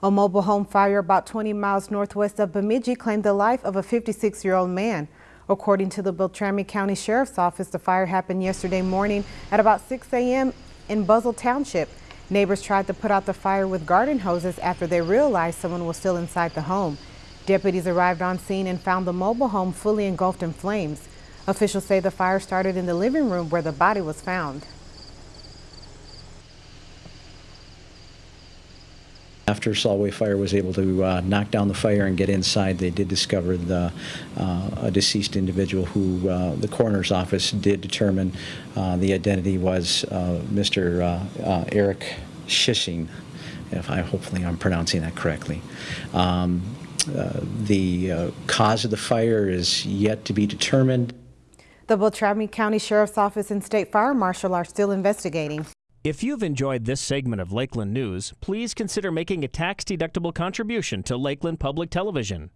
A mobile home fire about 20 miles northwest of Bemidji claimed the life of a 56-year-old man. According to the Beltrami County Sheriff's Office, the fire happened yesterday morning at about 6 a.m. in Buzzle Township. Neighbors tried to put out the fire with garden hoses after they realized someone was still inside the home. Deputies arrived on scene and found the mobile home fully engulfed in flames. Officials say the fire started in the living room where the body was found. After Solway Fire was able to uh, knock down the fire and get inside, they did discover the, uh, a deceased individual who uh, the coroner's office did determine uh, the identity was uh, Mr. uh, Eric Schissing, if I hopefully I'm pronouncing that correctly. Um, the cause of the fire is yet to be determined. The Beltrami County Sheriff's Office and State Fire Marshal are still investigating. If you've enjoyed this segment of Lakeland News, please consider making a tax-deductible contribution to Lakeland Public Television.